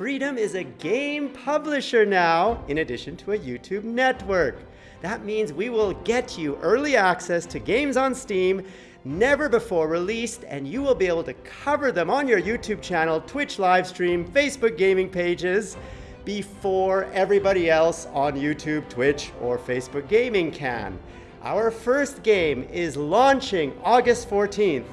Freedom is a game publisher now, in addition to a YouTube network. That means we will get you early access to games on Steam never before released, and you will be able to cover them on your YouTube channel, Twitch live stream, Facebook gaming pages, before everybody else on YouTube, Twitch, or Facebook gaming can. Our first game is launching August 14th,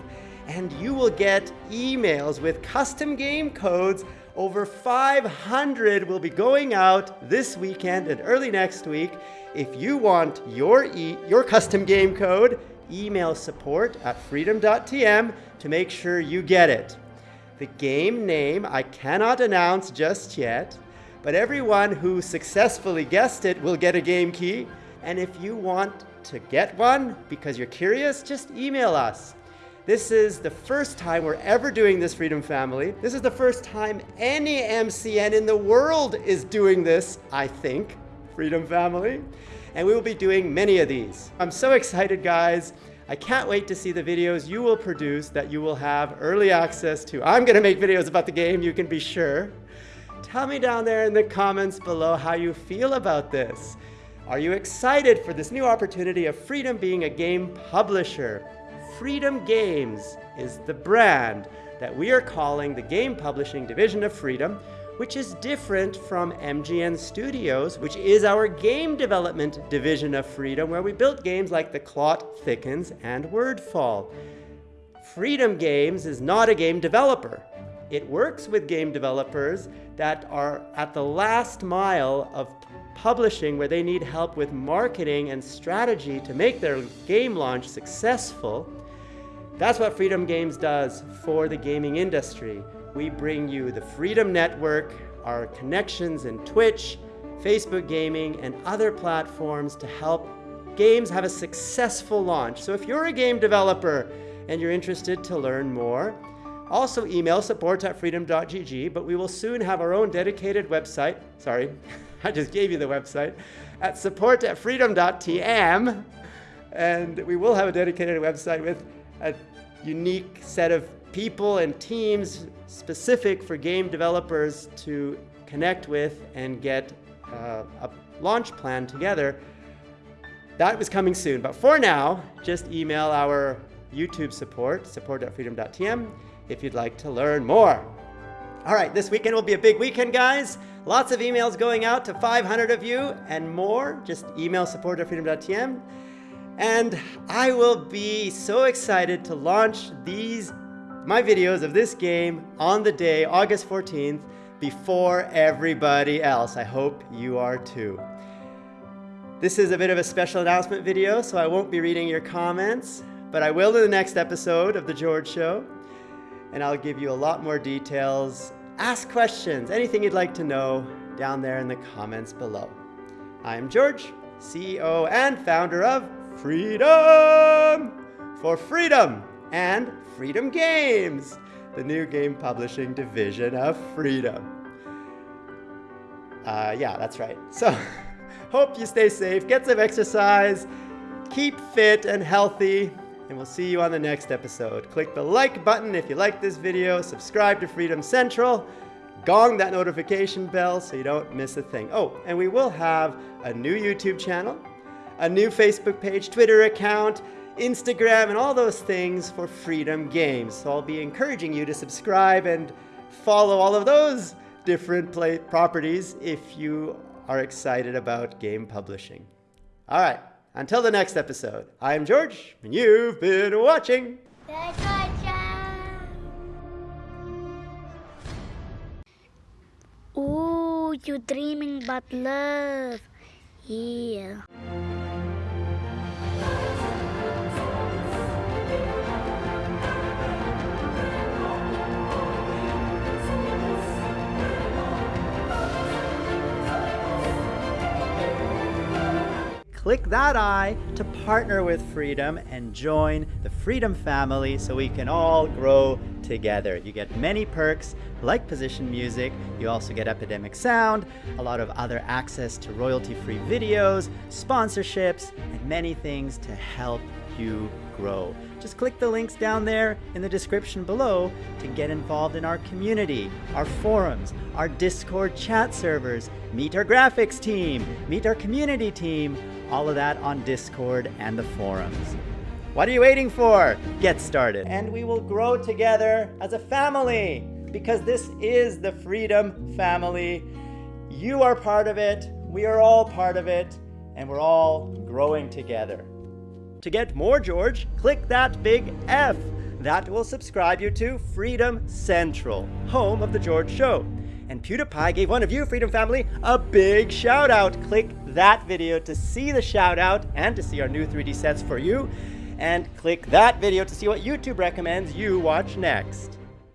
and you will get emails with custom game codes. Over 500 will be going out this weekend and early next week. If you want your, e your custom game code, email support at freedom.tm to make sure you get it. The game name I cannot announce just yet, but everyone who successfully guessed it will get a game key. And if you want to get one because you're curious, just email us. This is the first time we're ever doing this Freedom Family. This is the first time any MCN in the world is doing this, I think, Freedom Family. And we will be doing many of these. I'm so excited, guys. I can't wait to see the videos you will produce that you will have early access to. I'm gonna make videos about the game, you can be sure. Tell me down there in the comments below how you feel about this. Are you excited for this new opportunity of Freedom being a game publisher? Freedom Games is the brand that we are calling the game publishing division of Freedom, which is different from MGN Studios, which is our game development division of Freedom, where we built games like The Clot Thickens and Wordfall. Freedom Games is not a game developer. It works with game developers that are at the last mile of publishing where they need help with marketing and strategy to make their game launch successful. That's what Freedom Games does for the gaming industry. We bring you the Freedom Network, our connections in Twitch, Facebook gaming, and other platforms to help games have a successful launch. So if you're a game developer and you're interested to learn more, also email support at freedom.gg, but we will soon have our own dedicated website. Sorry, I just gave you the website at support at freedom.tm. And we will have a dedicated website with a unique set of people and teams specific for game developers to connect with and get uh, a launch plan together. That was coming soon. But for now, just email our YouTube support, support.freedom.tm, if you'd like to learn more. All right, this weekend will be a big weekend, guys. Lots of emails going out to 500 of you and more. Just email support.freedom.tm. And I will be so excited to launch these, my videos of this game on the day, August 14th, before everybody else. I hope you are too. This is a bit of a special announcement video, so I won't be reading your comments, but I will in the next episode of The George Show and I'll give you a lot more details. Ask questions, anything you'd like to know down there in the comments below. I'm George, CEO and founder of Freedom for Freedom and Freedom Games, the new game publishing division of Freedom. Uh, yeah, that's right. So, hope you stay safe, get some exercise, keep fit and healthy, and we'll see you on the next episode. Click the like button if you like this video, subscribe to Freedom Central, gong that notification bell so you don't miss a thing. Oh, and we will have a new YouTube channel, a new Facebook page, Twitter account, Instagram, and all those things for Freedom Games. So I'll be encouraging you to subscribe and follow all of those different play properties if you are excited about game publishing. All right. Until the next episode, I am George, and you've been watching. Ooh, you're dreaming about love. Yeah. Click that I to partner with Freedom and join the Freedom family so we can all grow together. You get many perks like position music, you also get Epidemic Sound, a lot of other access to royalty-free videos, sponsorships, and many things to help you grow. Just click the links down there in the description below to get involved in our community, our forums, our Discord chat servers, meet our graphics team, meet our community team, all of that on Discord and the forums. What are you waiting for? Get started. And we will grow together as a family because this is the Freedom Family. You are part of it, we are all part of it, and we're all growing together. To get more George, click that big F. That will subscribe you to Freedom Central, home of The George Show. And PewDiePie gave one of you, Freedom Family, a big shout out. Click that video to see the shout out and to see our new 3D sets for you. And click that video to see what YouTube recommends you watch next.